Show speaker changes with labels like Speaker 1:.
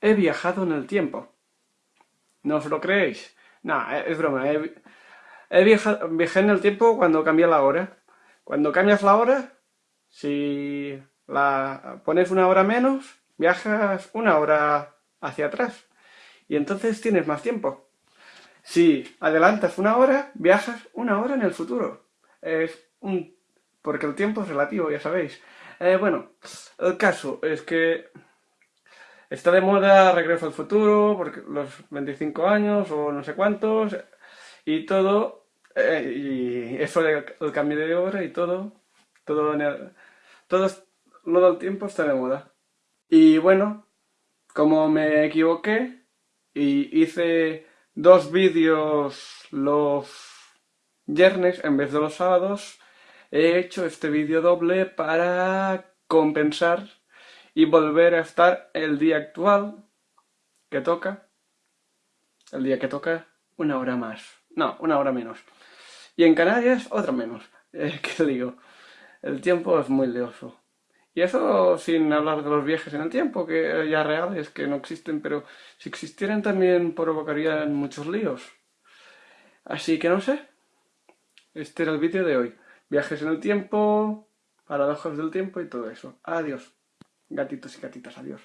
Speaker 1: he viajado en el tiempo. ¿No os lo creéis? No, es broma. He, viajado, viajé en el tiempo cuando cambié la hora. Cuando cambias la hora, si pones una hora menos, viajas una hora hacia atrás. Y entonces tienes más tiempo. Si adelantas una hora, viajas una hora en el futuro. Es un... porque el tiempo es relativo, ya sabéis. Eh, bueno, el caso es que está de moda Regreso al Futuro, porque los 25 años o no sé cuántos, y todo, eh, y eso del cambio de hora y todo, todo, en el, todo tiempo está de moda. Y bueno, como me equivoqué y hice dos vídeos los viernes en vez de los sábados, he hecho este vídeo doble para compensar y volver a estar el día actual que toca, el día que toca, una hora más, no, una hora menos. Y en Canarias, otra menos. Eh, ¿Qué digo? El tiempo es muy lioso. Y eso sin hablar de los viajes en el tiempo, que ya reales, que no existen, pero si existieran también provocarían muchos líos. Así que no sé. Este era el vídeo de hoy viajes en el tiempo, paradojas del tiempo y todo eso. Adiós, gatitos y gatitas, adiós.